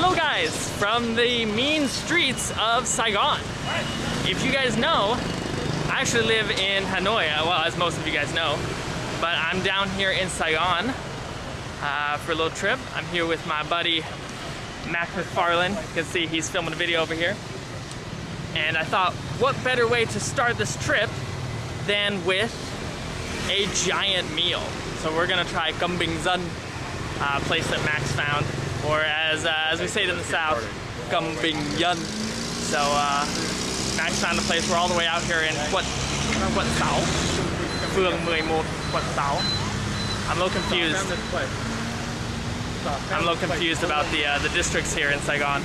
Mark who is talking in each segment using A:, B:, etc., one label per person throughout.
A: Hello guys, from the mean streets of Saigon. If you guys know, I actually live in Hanoi, uh, well as most of you guys know, but I'm down here in Saigon uh, for a little trip. I'm here with my buddy Max McFarland. You can see he's filming a video over here. And I thought, what better way to start this trip than with a giant meal. So we're gonna try Gumbing Zun, uh, place that Max found or as uh, as we say it in the south, Gumbing Yun. So uh, Max found a place. We're all the way out here in what what Sao, Phương 11, what Sao. I'm a little confused. I'm a little confused about the uh, the districts here in Saigon.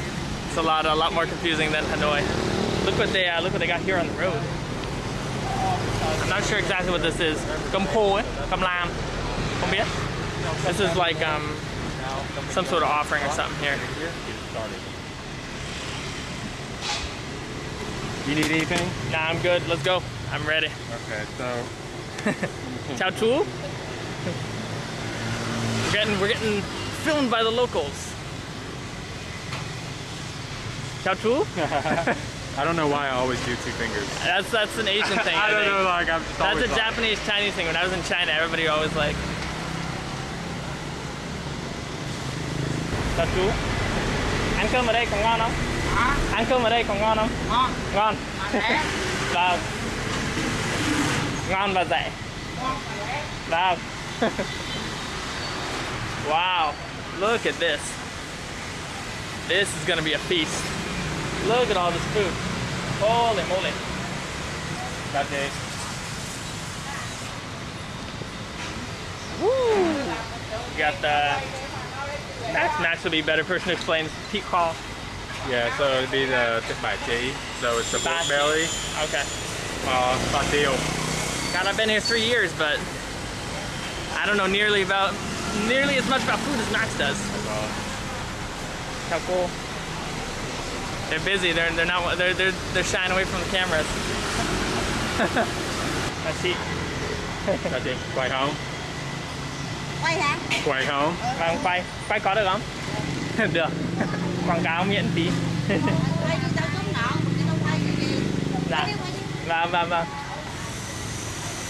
A: It's a lot a lot more confusing than Hanoi. Look what they uh, look what they got here on the road. I'm not sure exactly what this is. Gum po, Gum lam. Không biết. This is like um, some sort of offering or something here.
B: You need anything?
A: Nah, I'm good. Let's go. I'm ready.
B: Okay, so
A: Chao tu. We're getting we're getting filmed by the locals. Chao tu.
B: I don't know why I always do two fingers.
A: That's that's an Asian thing.
B: I,
A: I,
B: don't
A: think.
B: know, like I'm
A: That's a
B: like-
A: Japanese Chinese thing. When I was in China, everybody always like. Chao tu. Ăn cơm ở đây còn ngon không? Ăn cơm ở đây còn ngon không?
C: ngon
A: Ngon. Vâng. Ngon và rẻ.
C: ngon mà rẻ
A: Wow. wow. Look at this. This is gonna be a feast. Look at all this food. Holy moly.
B: That day.
A: Woo! We got the Max. Max would be a better person to explain Pete call.
B: Yeah, so it'd be the tip by tea. So it's the pork belly,
A: Okay.
B: uh, batil.
A: God, I've been here three years, but I don't know nearly about nearly as much about food as Max does.
B: Uh,
A: How cool. They're busy. They're they're not they're they're they're shying away from the cameras. Let's see.
B: that day. Quay home.
C: Quay hả
B: Quay home.
A: Vâng, quay quay có được không? được. Quảng cáo miễn phí. Dạ. vâng vâng.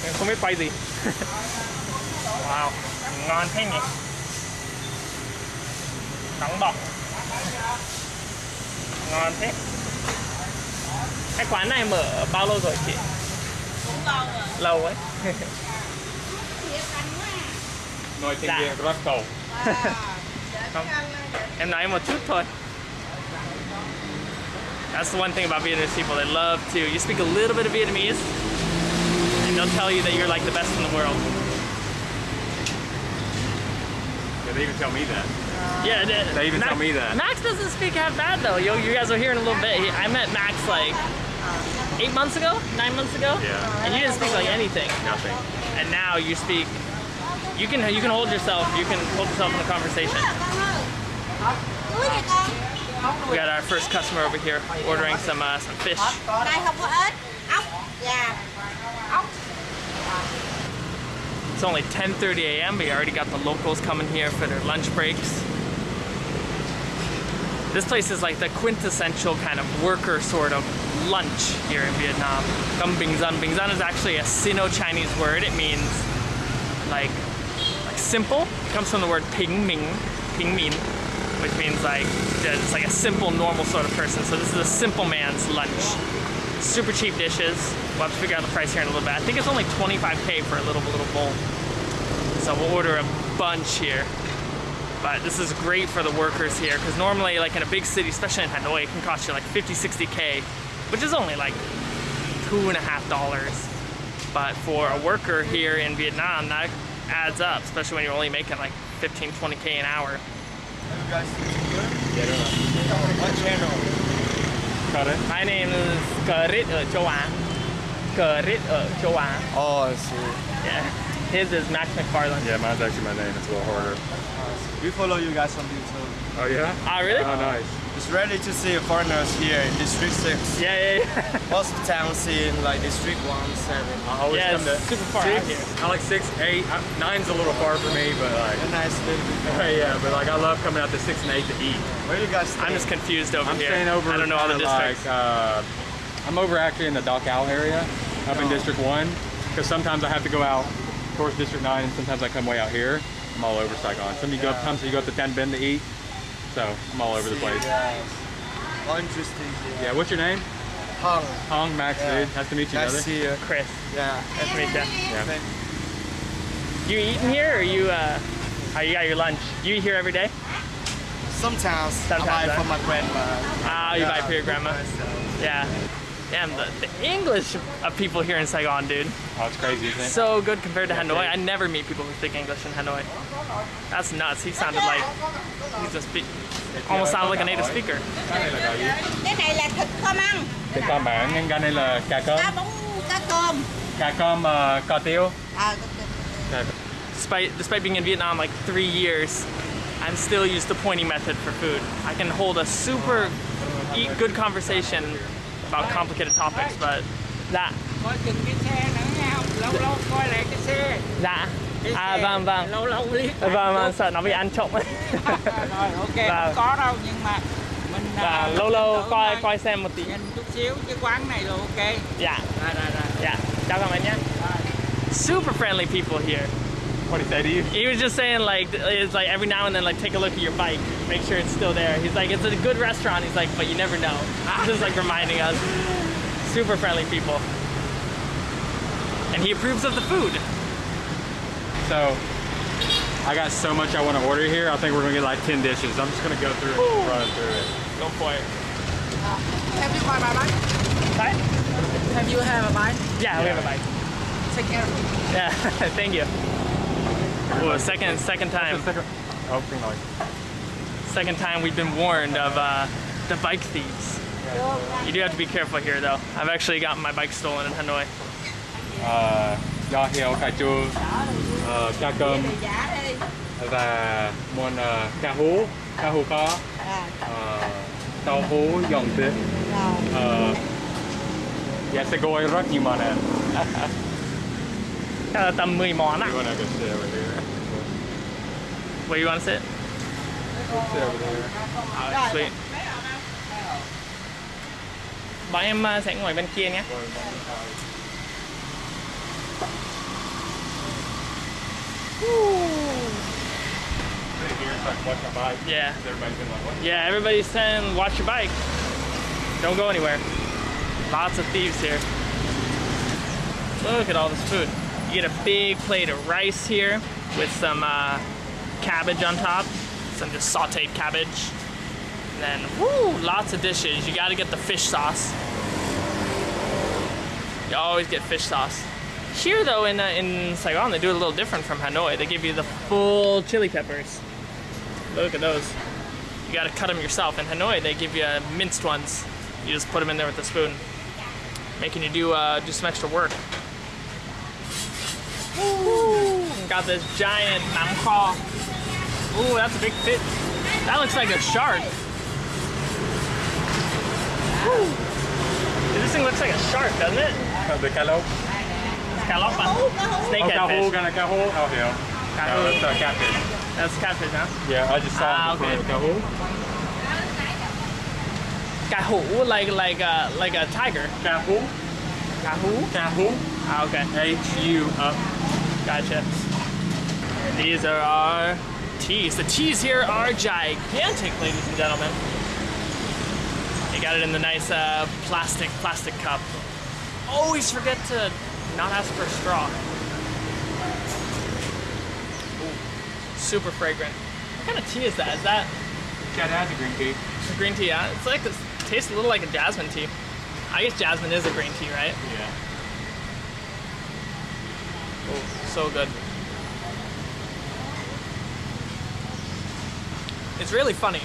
A: Em không biết quay gì. wow, ngon thế nhỉ? Nóng bỏng. Ngon thế. Cái quán này mở bao lâu rồi chị?
C: cũng lâu rồi
A: Lâu ấy.
B: Nói tiếng
A: Dạ.
B: Việt rất cầu.
C: Wow. Để
A: Không.
C: cái ăn để
A: Em nói một chút thôi. That's the one thing about Vietnamese people. They love to. You speak a little bit of Vietnamese, and they'll tell you that you're like the best in the world.
B: Yeah, they even tell me that.
A: Yeah, it-
B: They even tell me that.
A: Max doesn't speak half bad though. You, you guys will hear in a little bit. I met Max like eight months ago, nine months ago,
B: Yeah.
A: and you didn't speak like anything.
B: Nothing.
A: And now you speak. You can you can hold yourself. You can hold yourself in the conversation.
C: con ơi cưới nha con
A: We got our first customer over here ordering some uh, some fish.
C: đây không có ếch ốc gà ốc
A: It's only 10:30 a.m. but you already got the locals coming here for their lunch breaks. This place is like the quintessential kind of worker sort of lunch here in Vietnam. Gum Bing Zun. Bing Zun is actually a Sino-Chinese word. It means like simple. Comes from the word Ping Ming, Ping Min, which means like it's like a simple, normal sort of person. So this is a simple man's lunch. Super cheap dishes. We'll have to figure out the price here in a little bit. I think it's only 25k for a little little bowl. So we'll order a bunch here. But this is great for the workers here because normally, like in a big city, especially in Hanoi, it can cost you like 50, 60k, which is only like two and a half dollars. But for a worker here in Vietnam, that adds up, especially when you're only making like 15, 20k an hour.
B: Cut it.
A: My name is Karit ở châu Á. Karit ở châu Á.
D: Oh, I see.
A: Yeah. His is Max McFarland.
B: Yeah, mine's actually my name. It's a little harder.
D: We follow you guys on YouTube.
B: Oh yeah?
A: Ah, really?
B: Oh nice.
D: It's ready to see foreigners here in District 6.
A: Yeah, yeah, yeah.
D: Most of the town scene, like District 1, 7.
B: I always
A: Yeah,
B: come to
A: it's super far
B: six.
A: out here.
B: I like six, eight. I, nine's a little far for me, but like,
D: A nice little bit.
B: yeah, but like I love coming out to six and eight to eat.
D: Where do you guys stay?
A: I'm just confused over
B: I'm
A: here.
B: staying over.
A: I don't know all the
B: kinda
A: districts.
B: Like, uh, I'm over actually in the Dock Owl area, up in
D: Oh.
B: District One, because sometimes I have to go out towards District Nine, and sometimes I come way out here. I'm all over Saigon. Some you go,
D: Yeah.
B: sometimes you go up to Ten Ben to eat, so I'm all over the place.
D: Yeah. All interesting here.
B: Yeah, what's your name?
D: Hong.
B: Hong Max,
D: Yeah.
B: dude. Nice to meet you,
D: Nice to
B: brother.
D: see you.
A: Chris,
D: Yeah.
A: nice to meet you.
B: Yeah.
D: Thank-
A: You eating here, or you? Uh, oh, you got your lunch. You eat here every day?
D: Sometimes,
A: Sometimes,
D: I buy
A: huh?
D: for my grandma.
A: Ah, you buy for your grandma. Yeah. Damn, the, the English of people here in Saigon, dude.
B: Oh, it's crazy, isn't it?
A: So good compared to Hanoi. I never meet people who speak English in Hanoi. That's nuts. He sounded like he's a speak, almost sounded like a native speaker.
B: Cái này là gà gì?
C: cái này là thịt kho măng
B: Cái con bản, nhưng cái này là cà cơm.
C: cá bóng cá cơm
B: Cà cơm cà tiêu.
A: Despite despite being in Vietnam like three years, I'm still used the pointing method for food. I can hold a super eat good conversation about complicated topics, but dạ
E: coi chừng cái xe nữa không lâu lâu coi lại cái xe.
A: Dạ.
E: Cái
A: à
E: xe.
A: vâng vâng.
E: Lâu lâu liếc
A: vâng vâng sợ nó bị ăn trộm.
E: Rồi ok
A: Vâng.
E: không có đâu nhưng mà mình
A: và
E: à,
A: lâu lâu coi coi. xem một tí.
E: Nhìn chút xíu cái quán này là ok.
A: Dạ.
E: Rồi rồi rồi.
A: Yeah chào các bạn nhé. Super friendly people here
B: What he say to you?
A: He was just saying like it's like every now and then like take a look at your bike, make sure it's still there. He's like it's a good restaurant. He's like but you never know. Just like reminding us. Super friendly people. And he approves of the food.
B: So, I got so much I want to order here. I think we're gonna get like 10 dishes. I'm just gonna go through and run through it.
A: Go for it.
E: have you tried my bike
A: Right?
E: have you have a bike
A: Yeah, we have a bike.
E: take care of it
A: Yeah, thank you. Ooh, second second time.
B: Oh, thing like.
A: Second time we've been warned of uh, the bike thieves. You do have to be careful here though. I've actually gotten my bike stolen in Hanoi.
B: Uh, do heo cà chua, uh, cá cơm và món uh, cá hú, cá hú kho,
C: à,
B: uh, tàu hú dòng tết.
C: rồi
B: Uh, dạ sẽ gọi rất nhiều món ăn.
A: Là tầm 10 món á.
B: You wanna go sit over here?
A: Where you want to sit?
B: Sit over there.
A: Oh, sweet. Bọn em uh, sẽ ngồi bên kia nhé.
B: Sit here, so I can watch my bike.
A: Yeah.
B: Everybody's been like, what?
A: Yeah, everybody's saying watch your bike. Don't go anywhere. Lots of thieves here. Look at all this food. You get a big plate of rice here with some uh, cabbage on top, some just sauteed cabbage. And then, woo, lots of dishes. You gotta get the fish sauce. You always get fish sauce. Here, though, in, uh, in Saigon, they do it a little different from Hanoi. They give you the full chili peppers. Look at those. You gotta cut them yourself. In Hanoi, they give you uh, minced ones. You just put them in there with a spoon, making you do uh, do some extra work. Ooh, got this giant nam. Ooh, that's a big fish. That looks like a shark. Ooh. This thing looks like a shark, doesn't it?
B: Uh, the calope.
A: Scallop. Snake
B: Oh,
A: fish.
B: gonna. Oh, yeah.
A: Cá
B: No, that's uh, catfish.
A: That's catfish, huh?
B: Yeah, I just saw
A: Ah, okay.
B: Cá hú.
A: Like like a like a tiger.
B: Cá hú.
A: Cá hú.
B: Cá hú.
A: Ah, okay.
B: H-U up.
A: Gotcha. And these are our teas. The teas here are gigantic, ladies and gentlemen. You got it in the nice uh, plastic plastic cup. Always forget to not ask for a straw. Ooh, super fragrant. What kind of tea is that? Is that
B: Yeah, that's a green tea.
A: a green tea? Yeah, it's like this. Tastes a little like a jasmine tea. I guess jasmine is a green tea, right?
B: Yeah.
A: Oh, so good. It's really funny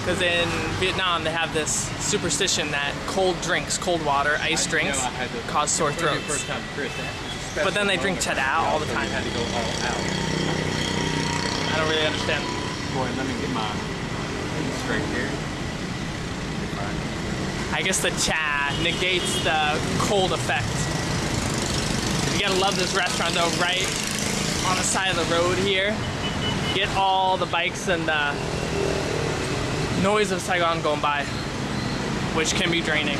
A: because in Vietnam they have this superstition that cold drinks, cold water, ice drinks
B: I had to-
A: cause sore throats.
B: First time, Chris. that was a
A: But then they drink. Chadao all the time.
B: had to go all out.
A: I don't really understand.
B: Boy, let me get mine straight here.
A: I guess the cha negates the cold effect. You gotta love this restaurant though, right on the side of the road here. Get all the bikes and the noise of Saigon going by, which can be draining.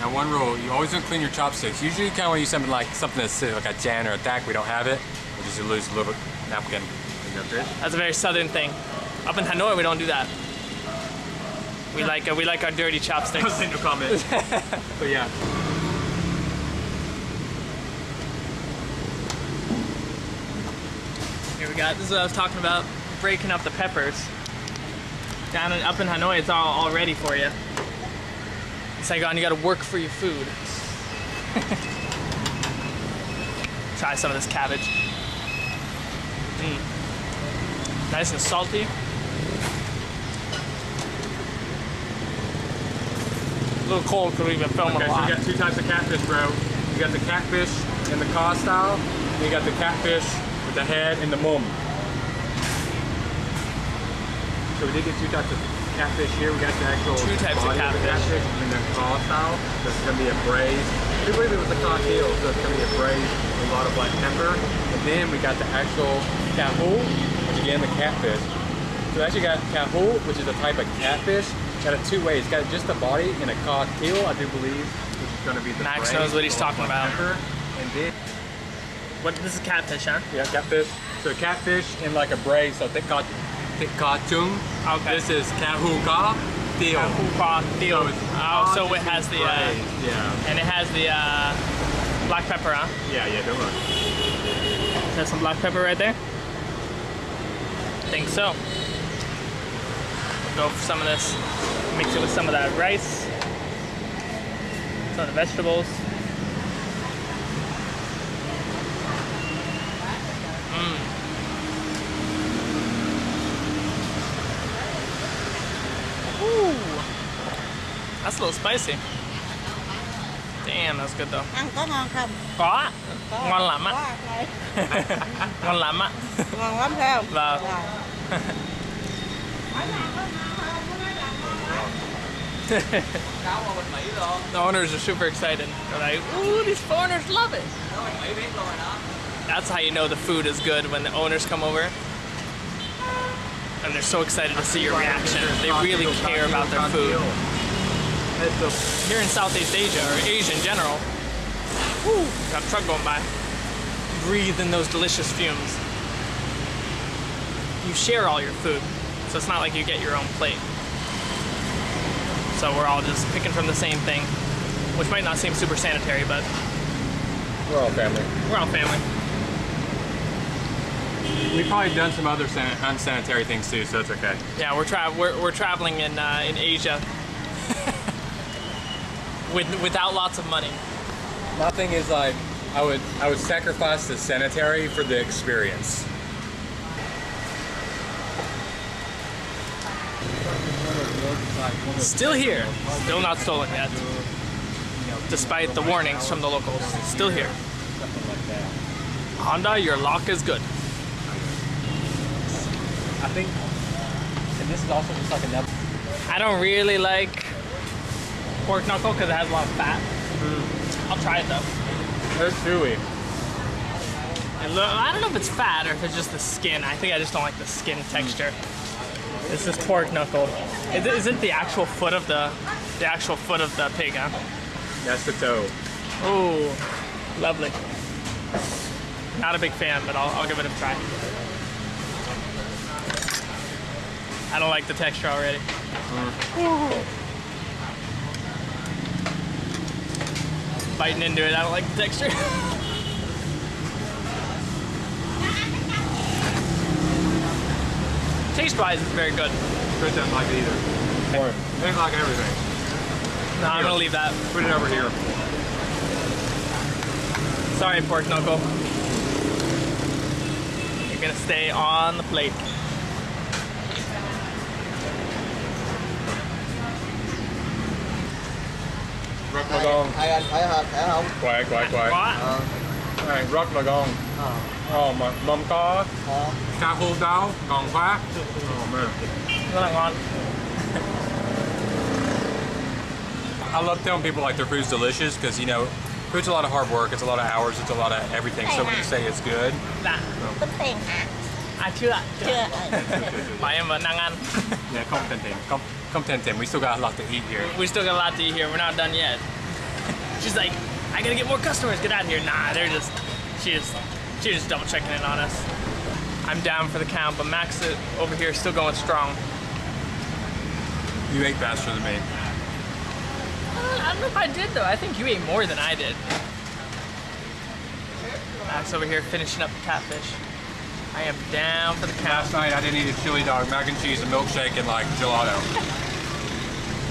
B: Now one rule, you always to clean your chopsticks. Usually you kind of want to use something like something that's uh, like a Jan or a Dak. We don't have it. We'll just lose a little bit napkin. Clean up this.
A: That's a very southern thing. Up in Hanoi, we don't do that. We like uh, we like our dirty chopsticks.
B: no comment. but yeah.
A: Here we got. This is what I was talking about. Breaking up the peppers. Down in, up in Hanoi, it's all, all ready for you. In Saigon, you gotta work for your food. Try some of this cabbage. Mm. Nice and salty. A little cold we've been filming
B: Okay,
A: a
B: so
A: lot.
B: you got two types of catfish, bro. You got the catfish in the cod style, and you got the catfish the head and the mum. So we did get two types of catfish here. We got the actual
A: Two types of
B: body the
A: catfish.
B: catfish and the cod style. So it's gonna be a braised. I believe it was a cod deal, so it's gonna be a braised with a lot of black pepper. And then we got the actual cahu, which again the catfish. So we actually got cahu, which is a type of catfish. Got it two ways. Got just the body in a cod teal, I do believe, which is gonna be the
A: Max
B: braised
A: knows what he's
B: with a lot of
A: talking about.
B: pepper. And then
A: What? This is catfish, huh?
B: yeah, catfish. So catfish in like a braise, so thick cod, thick chung.
A: Okay.
B: This is kahu ka teal.
A: Kupra deal.
B: So
A: Oh, so it has the uh,
B: yeah,
A: and it has the uh, black pepper, huh?
B: yeah, yeah. Don't worry.
A: There's some black pepper right there. think so. We'll go for some of this. Mix it with some of that rice. Some of the vegetables. Mm. Ooh. That's a little spicy. Damn, that's good though.
C: ăn có ngon không
A: Có.
C: có
A: Ngon lắm á. Ngon lắm ạ.
C: ngon lắm phải không
A: Vâng. The owners are super excited. They're like, ooh, these foreigners love it. That's how you know the food is good when the owners come over. And they're so excited to see your reaction. They really care about their food. Here in Southeast Asia, or Asia in general, whew, got a truck going by. Breathe in those delicious fumes. You share all your food, so it's not like you get your own plate. So we're all just picking from the same thing, which might not seem super sanitary, but
B: We're all family.
A: we're all family.
B: We've probably done some other unsanitary things too, so it's okay.
A: Yeah, we're tra- we're, we're traveling in uh, in Asia with without lots of money.
B: Nothing is like I would I would sacrifice the sanitary for the experience.
A: Still here, still not stolen yet, despite the warnings from the locals. Still here. Honda, your lock is good.
B: I think, and this is also just like another.
A: I don't really like pork knuckle because it has a lot of fat. Mm. I'll try it though.
B: It's chewy.
A: It lo- I don't know if it's fat or if it's just the skin. I think I just don't like the skin mm. texture. This is pork knuckle. Is it, is it the actual foot of the the actual foot of the pig? Huh?
B: That's the toe.
A: Oh, lovely. Not a big fan, but I'll, I'll give it a try. I don't like the texture already. Mm. Ooh. Biting into it, I don't like the texture. Taste-wise, it's very good.
B: Chris doesn't like it either. Or they like everything.
A: No, I'm gonna leave that.
B: Put it over here.
A: Sorry, pork knuckle. You're gonna stay on the plate.
B: Rock Magong.
D: hai anh phải không phải không.
A: What?
D: Ờ,
B: Alright, Rock Magong.
D: ờ.
B: Ồ, mà mâm có cà khô đau, ngon quá. Oh
A: rất là ngon
B: I love telling people like their food's delicious because you know, food's a lot of hard work. It's a lot of hours. It's a lot of everything. So when you say it's good,
A: dạ
C: tính tiền hả ah,
A: à chưa ạ
C: chưa ừ.
A: em vẫn đang ăn
B: yeah, come ten come come ten ten. We still got a lot to eat here.
A: we still got a lot to eat here we're not done yet she's like I gotta get more customers get out of here nah they're just she just she just double checking in on us I'm down for the count but Max over here is still going strong
B: You ate faster than me.
A: Uh, I don't know if I did though. I think you ate more than I did. Max over here finishing up the catfish. I am down for the count.
B: Last night I didn't eat a chili dog, mac and cheese, a milkshake, and like gelato.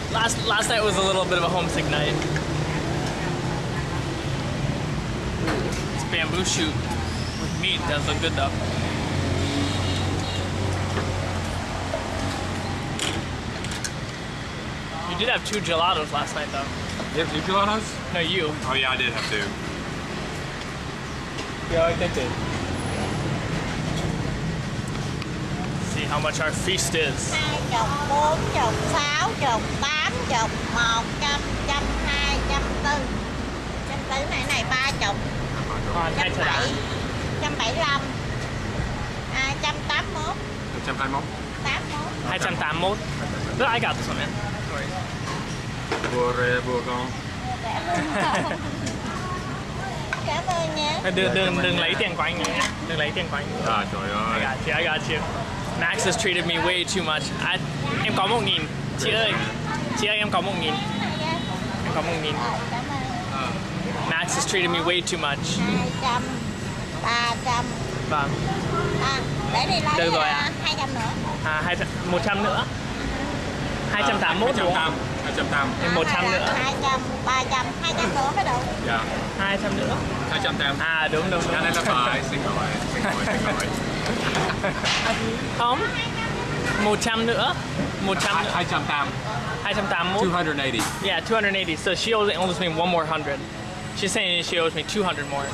A: Last last night was a little bit of a homesick night. Bamboo shoot with meat does look good though. You did have two gelatos last night though.
B: You have two gelatos?
A: No, you.
B: Oh yeah, I did have two.
A: Yeah, I think did. See how much our feast is.
C: hai chục bốn chục sáu chục tám chục một trăm trăm hai trăm tư trăm tư này này ba chục
A: Còn hai
C: trăm
A: thợ đá.
C: bảy trăm bảy mươi lăm hai trăm tám mốt
B: 121.
C: tám mốt
A: 281. Look, I got this one, man. Sorry.
B: Bùa rê, bùa con.
C: cảm ơn nhé
A: Đừng, đừng, đừng lấy tiền của anh nhé. Đừng lấy tiền của anh.
B: À trời
A: I
B: ơi.
A: got you, I got you. Max has treated me way too much. I, em có một nghìn. Chị ơi, chị ơi em có một nghìn. Em có một nghìn. Max has treated me way too much.
C: hai trăm ba trăm
A: Vâng.
C: à, để đi lấy
A: Được rồi
C: hai trăm nữa
A: À, hai, một trăm nữa. 281 đúng không?
B: 280.
A: Thêm 100 nữa.
C: hai trăm ba trăm hai trăm nữa mới được
B: Dạ.
A: 200 nữa.
B: 280.
A: À đúng đúng đúng.
B: Cái này là phải. Xin lỗi, xin lỗi, xin lỗi.
A: Không. 100 nữa. 100 nữa.
B: 280.
A: 281.
B: 280.
A: Yeah, 280. So she owes, owes me one more hundred. She's saying she owes me 200 more.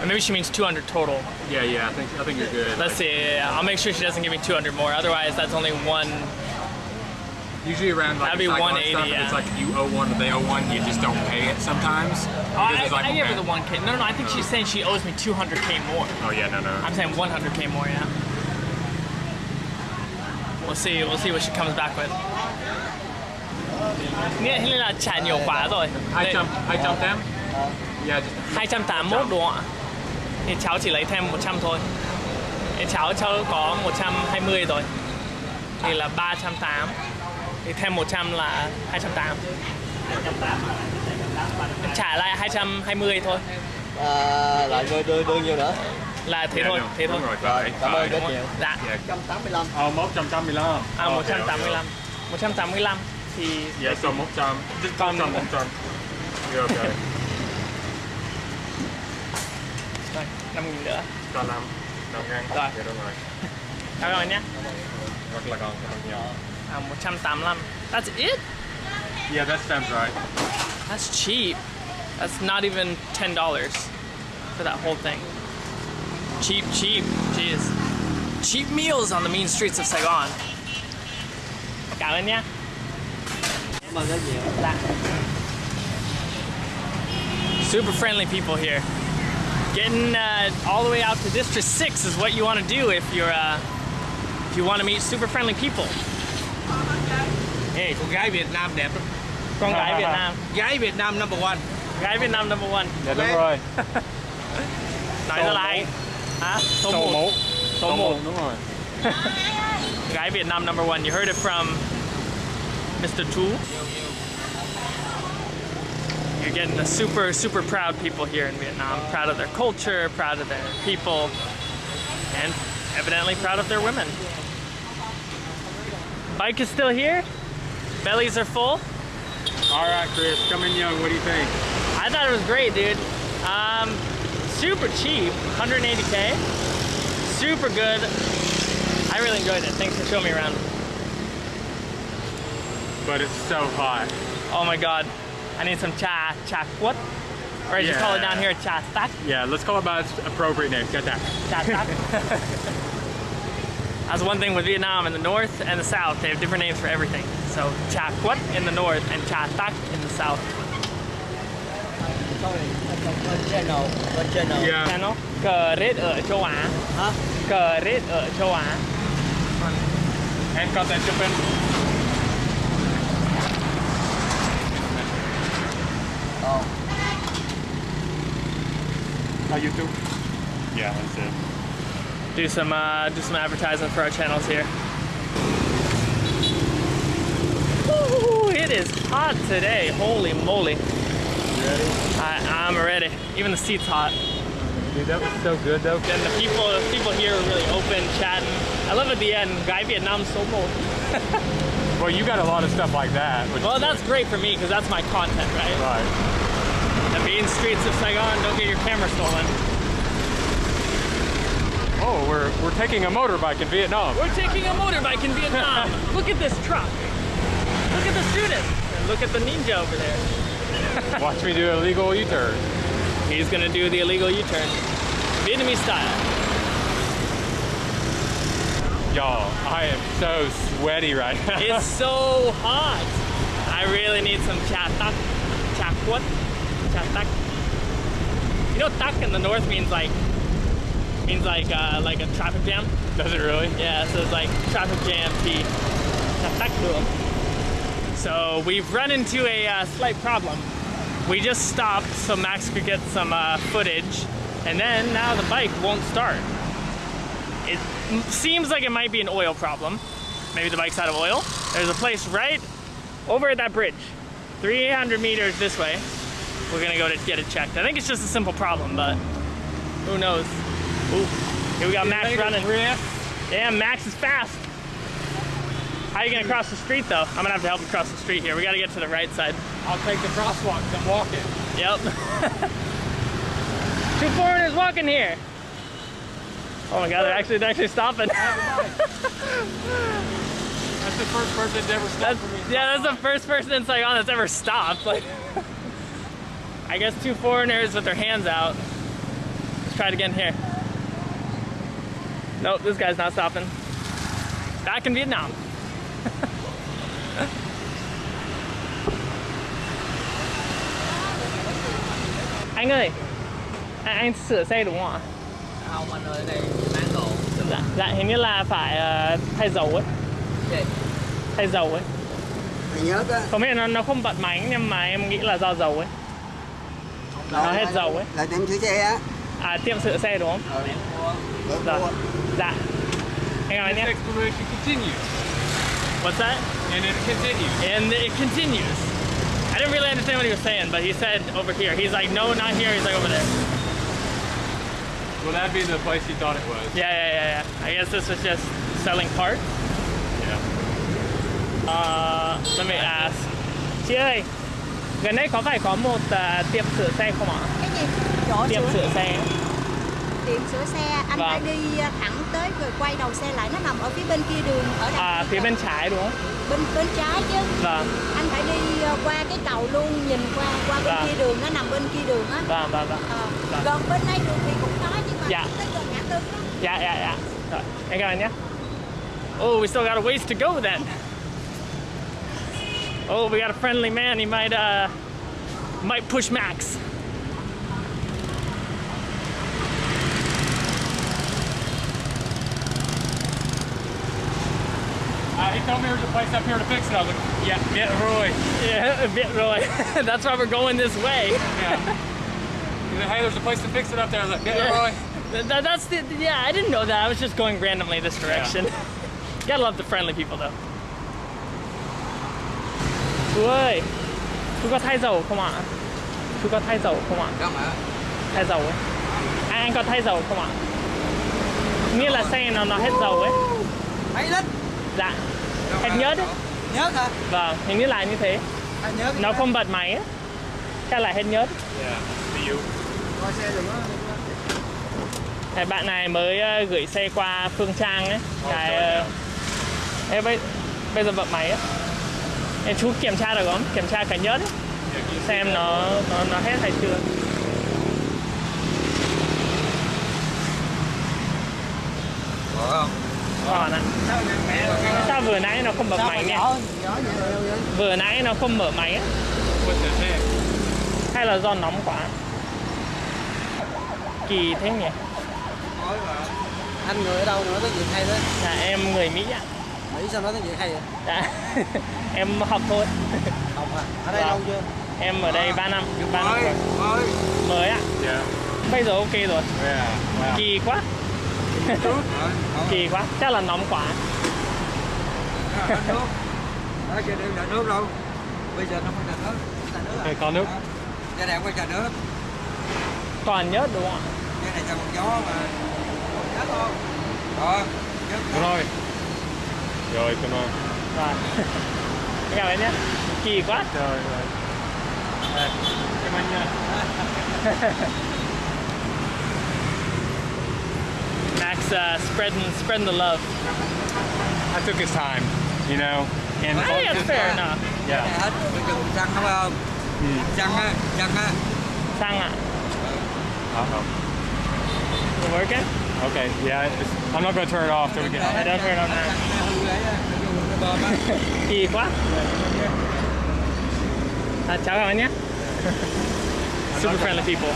A: Or maybe she means 200 total.
B: Yeah, yeah, I think I think you're good.
A: Let's see. Yeah, yeah. I'll make sure she doesn't give me 200 more. Otherwise, that's only one.
B: Usually around like
A: That'd be
B: the Saigon
A: 180,
B: stuff, if it's like you owe one they owe one, you just don't pay it sometimes.
A: Oh, I,
B: like,
A: I give her the 1K. No, no, I think she's oh. saying she owes me 200K more.
B: Oh yeah, no, no.
A: I'm saying 100K more, yeah. We'll see. We'll see what she comes back with. Nghĩa là trả nhiều quá rồi.
B: 200, 280. Yeah, just
A: 281 đúng không ạ? Thì cháu chỉ lấy thêm 100 thôi. Thì cháu cháu có 120 rồi. Thì là 380. Thì thêm 100 là 280. Em trả lại 220 thôi.
F: À, lại đưa, đưa, đưa nhiêu nữa?
A: Là thế
B: yeah,
A: thôi,
B: no,
A: thế thôi.
B: rồi, phải,
F: Cảm ơn rất nhiều.
A: Dạ.
B: Yeah.
F: 185.
B: Oh, 185.
A: À
B: Okay,
A: 185. 185 thì
B: Okay. Yeah, so 100. Just
A: Con-
B: 100, 100. You're okay.
A: rồi, 5 nghìn nữa.
B: Còn 5. 5 ngàn.
A: Rồi.
B: Dạ đúng rồi.
A: Cảm ơn nhé.
B: Rất là còn, cảm ơn.
A: À, 185. That's it?
B: Yeah, that sounds right.
A: That's cheap. That's not even ten dollars for that whole thing. Cheap, cheap. Jeez. Cheap meals on the mean streets of Saigon. Cảm ơn nhé.
F: Cảm ơn rất.
A: Dạ. Super friendly people here. Getting uh, all the way out to District 6 is what you want to do if you're uh, if you want to meet super friendly people.
E: Hey, con gái Việt Nam đẹp lắm.
A: Con gái Việt Nam.
E: Gái Việt Nam number one.
A: Gái Việt Nam number one.
B: Dạ đúng rồi.
A: Nói ra là hay. Hả? Số
B: Số
A: 1.
B: 1.
A: Số 1.
B: đúng rồi.
A: Guy Vietnam number one. You heard it from Mr. Tu. You're getting the super, super proud people here in Vietnam. Proud of their culture, proud of their people, and evidently proud of their women. Bike is still here. Bellies are full.
B: All right, Chris, come in young. What do you think?
A: I thought it was great, dude. Um, super cheap, 180k. Super good. I really enjoyed it. Thanks for showing me around.
B: But it's so hot.
A: Oh my god. I need some cha cha quất. Or as you call it down here, cha tak.
B: Yeah, let's call it by its appropriate name. Got that.
A: Cha tak. That's one thing with Vietnam in the north and the south. They have different names for everything. So cha quất in the north and cha tak in the south.
F: Sorry, bên channel, bên channel.
B: Yeah.
A: Channel. Cờ rết ở châu Á.
F: Hả?
A: Cờ rết ở châu Á.
B: And got that chip in.
F: Ờ.
B: How you do? Yeah, that's it.
A: do some uh, do some advertising for our channels here. Woo, it is hot today. Holy moly! I, I'm ready. Even the seat's hot.
B: Dude, that was so good though.
A: And the people the people here are really open, chatting. I love at the end. Guy Vietnam so cool.
B: Well, you got a lot of stuff like that.
A: Well, that's great for me because that's my content, right?
B: right.
A: The main streets of Saigon. Don't get your camera stolen.
B: Oh, we're we're taking a motorbike in Vietnam.
A: We're taking a motorbike in Vietnam. look at this truck. Look at the student. And look at the ninja over there.
B: Watch me do a legal U-turn.
A: He's gonna do the illegal U-turn. Vietnamese style.
B: Y'all, I am so sweaty right now.
A: It's so hot. I really need some cha tak. Cha tak. You know tak in the north means like means like uh, like a traffic jam.
B: Does it really?
A: Yeah, so it's like traffic jam. Tak. So we've run into a uh, slight problem. We just stopped so Max could get some uh, footage, and then now the bike won't start. It seems like it might be an oil problem. Maybe the bike's out of oil. There's a place right over at that bridge, 300 meters this way. We're gonna go to get it checked. I think it's just a simple problem, but who knows? Ooh, here we got Max running. Yeah, Max is fast. How you gonna cross the street though? I'm gonna have to help him cross the street here. We gotta get to the right side.
B: I'll take the crosswalk. I'm walking.
A: Yep. Two foreigners walking here. Oh my god, they're actually they're actually stopping.
B: That's the first person that's ever stopped
A: That's,
B: for me.
A: yeah, that's the first person in Saigon that's ever stopped. Like, I guess two foreigners with their hands out. Let's try it again here. Nope, this guy's not stopping. Back in Vietnam. anh ơi, anh, anh sửa xe đúng không ạ?
F: Không, anh ơi, đây bán đồ.
A: Dạ, dạ hình như là phải ờ, thay dầu ấy,
F: Gì?
A: thay dầu ấy.
D: Mày nhớ đó.
A: Không biết nó nó không bật máy nhưng mà em nghĩ là do dầu ấy. Nó hết dầu ấy.
D: Là tiệm sửa xe á.
A: À tiệm sửa xe đúng không?
D: Được
A: Dạ. Dạ. Hang on
B: This
A: nhé.
B: exploration continues.
A: What's that?
B: And it continues.
A: And it continues. I didn't really understand what he was saying, but he said over here. He's like, no, not here. He's like over there.
B: Well, that'd be the place you thought it was.
A: Yeah, yeah, yeah, yeah. I guess this was just selling parts.
B: Yeah.
A: Uh, let me ask. Chị ơi, gần đây có phải có một ờ, tiệm sửa xe không ạ?
C: cái gì chỗ
A: Tiệm
C: sửa
A: sửa xe.
C: tiệm sửa xe anh
A: Vâng.
C: phải đi ờ, thẳng tới rồi quay đầu xe lại nó nằm ở phía bên kia đường ở đằng
A: À, phía bên trái đúng không?
C: bên bên trái chứ
A: Vâng,
C: anh phải đi ờ, qua cái cầu luôn nhìn qua qua bên
A: Vâng.
C: kia đường nó nằm bên kia đường á
A: vâng, vâng, vâng.
C: Ờ,
A: Vâng.
C: gần bên đây đường thì cũng có nhưng mà
A: Dạ.
C: tới gần ngã tư
A: Yeah, yeah, yeah. Rồi, em cảm ơn nhé. Oh, we still got a ways to go then. Oh, we got a friendly man. He might, uh, might push Max.
B: Uh, he told me there's a place up here to fix it. I was like, yeah, get Roy.
A: Yeah, a bit really. That's why we're going this way.
B: Yeah. He's like, hey, there's a place to fix it up there. I was like, get
A: Yeah.
B: Roy.
A: Th- th- that's the, yeah, I didn't know that. I was just going randomly this direction. Gotta love the friendly people though. Chú ơi, chú có thay dầu không ạ? Chú có thay dầu không ạ?
F: Không ạ.
A: thay dầu ấy à, anh có thay dầu không ạ nghĩa là xe nó nó hết dầu ấy
D: Mấy lít.
A: dạ hết nhớt ấy
D: Nhớ hả?
A: vâng hình như là như thế
D: nhớ.
A: nó không bật máy ấy chắc là hết nhớt
B: Yeah.
D: Có.
A: Cái bạn này mới ờ, gửi xe qua Phương Trang ấy cái ờ, bây, bây giờ bật máy ấy em chú kiểm tra được không? Kiểm tra cả nhẫn xem nó nó nó hết hay chưa?
D: Có không?
A: Còn ạ à. sao vừa nãy nó không mở máy nhỉ? vừa nãy nó không mở máy á. Hay là do nóng quá? Kỳ thế nhỉ?
D: Anh người ở đâu nữa tới gì hay thế?
A: Là em người mỹ ạ. à.
D: Mỹ sao nói tiếng Việt hay vậy?
A: Dạ. em học thôi.
D: Học à? Ở đây
A: Dạ.
D: lâu chưa?
A: Em ở đây 3 năm, 3 năm rồi.
E: ơi
A: Mới ạ.
B: Yeah.
A: Bây giờ ok rồi.
B: Yeah. Wow.
A: Kỳ quá. Kỳ quá. Chắc là nóng quá.
E: ở nước đây là nước đâu bây giờ nó không là nước
D: à?
B: Hey, có nước.
E: giờ không có trà nước
A: Còn nhớt đúng không ạ?
E: giờ này trà một gió mà thôi đó nhớ
B: Đúng rồi. Rồi, come on.
A: Rồi. Cảm ơn nhé. Kỳ quá.
B: Trời ơi. Đây, Cảm ơn nha.
A: Max uh, spreading spreading the love.
B: I took his time, you know. And
A: I think that's fair enough.
B: yeah.
E: này hết bây giờ mình xăng đúng không xăng á xăng á
A: Sang ạ.
B: Uh-oh.
A: You working?
B: Okay, yeah, I'm not going to turn it off till we get
A: I don't turn it on now.
E: hư ấy á nó dùng cái bơm
A: Kỳ quá. À, chào các bạn nhé. Super friendly people.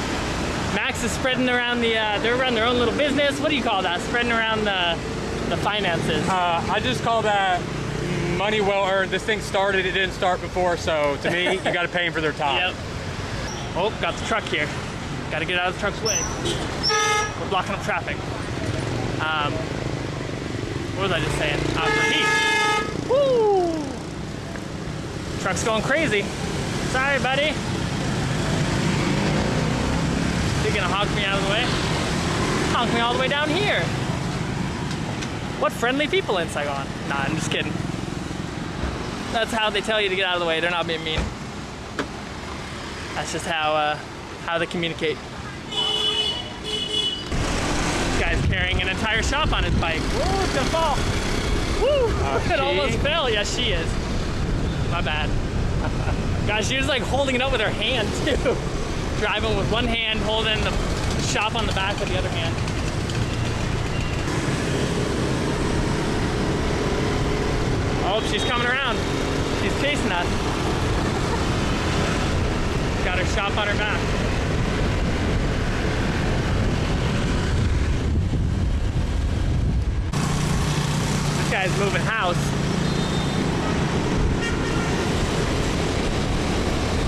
A: Max is spreading around the. Uh, they're running their own little business. What do you call that? Spreading around the the finances.
B: Uh, I just call that money well earned. This thing started, it didn't start before, so to me, you got to pay them for their time.
A: Yep. Oh, got the truck here. Got to get out of the truck's way. We're blocking up traffic. Um, what was I just saying? Uh, for heat. Woo! Truck's going crazy. Sorry, buddy. You're gonna honk me out of the way? Honk me all the way down here. What friendly people in Saigon? Nah, I'm just kidding. That's how they tell you to get out of the way. They're not being mean. That's just how uh, how they communicate. This guy's carrying an entire shop on his bike. Whoa, it's gonna fall. Woo! Ah, it
B: she?
A: almost fell. Yes, she is. My bad. Gosh, she was like holding it up with her hand too. Driving with one hand, holding the shop on the back with the other hand. Oh, she's coming around. She's chasing us. Got her shop on her back. Guy's moving house.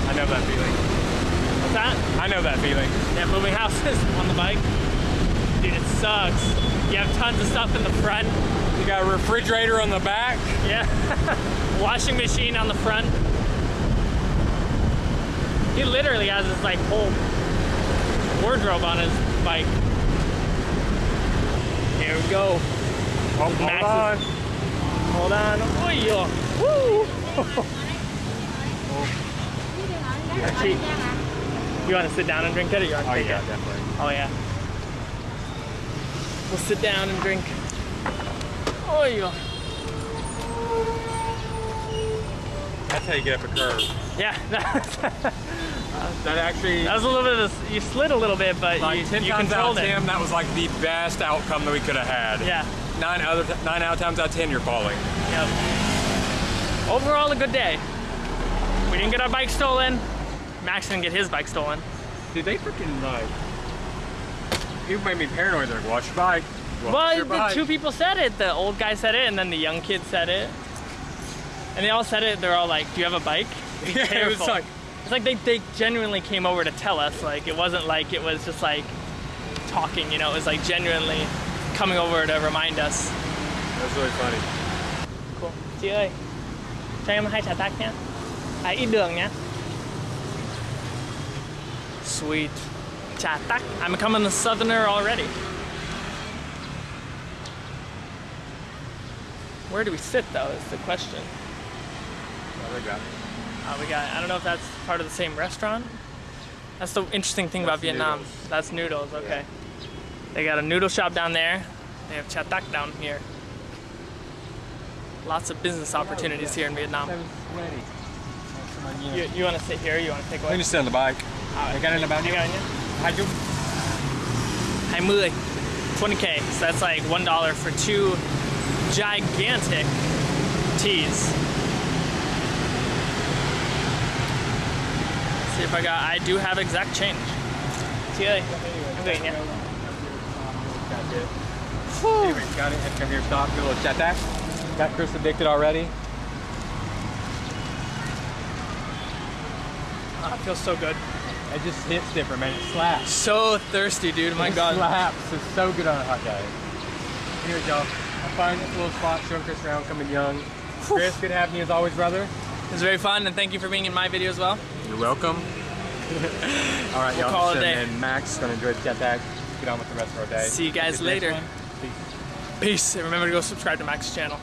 B: I know that feeling.
A: What's that?
B: I know that feeling.
A: Yeah, moving houses on the bike. Dude, it sucks. You have tons of stuff in the front.
B: You got a refrigerator on the back.
A: Yeah. Washing machine on the front. He literally has this like whole wardrobe on his bike. Here we go.
B: Oh,
A: Max
B: hold
A: is-
B: on.
A: Hold on. Oh, yeah. Woo! Cheap. You want to sit down and drink it or you want to
B: Oh,
A: take
B: yeah,
A: it?
B: definitely.
A: Oh, yeah. We'll sit down and drink. Oh, yeah.
B: That's how you get up a curve.
A: Yeah. that actually.
B: That actually,
A: was a little bit of, a, you slid a little bit, but
B: like
A: you,
B: 10
A: you
B: times out
A: controlled
B: of
A: it.
B: that was like the best outcome that we could have had.
A: Yeah.
B: Nine other, nine out of times out of 10, you're falling.
A: Yep. Overall, a good day. We didn't get our bike stolen. Max didn't get his bike stolen.
B: Dude, they freaking like, people made me paranoid. They're like, watch your bike. Watch
A: Well,
B: your
A: the
B: bike.
A: two people said it. The old guy said it, and then the young kid said it. And they all said it. They're all like, "Do you have a bike?" Be
B: Yeah, it was
A: careful."
B: like-
A: it's like they, they genuinely came over to tell us. Like it wasn't like it was just like talking. You know, it was like genuinely coming over to remind us.
B: That's really funny.
A: Cool. Chị ơi, cho em hai trà tắc nhé. À, ít đường nhé. Sweet. Trà tắc. I'm becoming a southerner already. Where do we sit though is the question.
B: Oh, they got it.
A: Uh, we got, I don't know if that's part of the same restaurant. That's the interesting thing about Vietnam.
B: noodles.
A: That's noodles, okay. They got a noodle shop down there. They have Cha Tak down here. Lots of business opportunities here in Vietnam. You, you want to sit here? You want to take away?
B: can just sit on the bike.
A: À,
B: cái này là bao nhiêu?
A: cái này nhé.
B: Hai chục.
A: 20. 20k. So that's like one dollar for two gigantic teas. See if I got. I do have exact change. See you later. I'm waiting, yeah.
B: Got it. Anyway, got it. Head come here, stop. Do a little chat back. Got Chris addicted already.
A: Oh, it feels so good.
B: It just hits different, man. It slaps.
A: So thirsty, dude. My
B: it
A: God.
B: slaps. It's so good on a hot day. Here we go. I'll find this little spot, showing Chris around, coming young. Chris, good having you as always, brother.
A: It was very fun, and thank you for being in my video as well.
B: You're welcome. All right,
A: We'll
B: y'all.
A: call it a day.
B: And Max is gonna enjoy the jetpack. Get on with the rest of our day.
A: See you guys later.
B: peace.
A: Peace. And remember to go subscribe to Max's channel.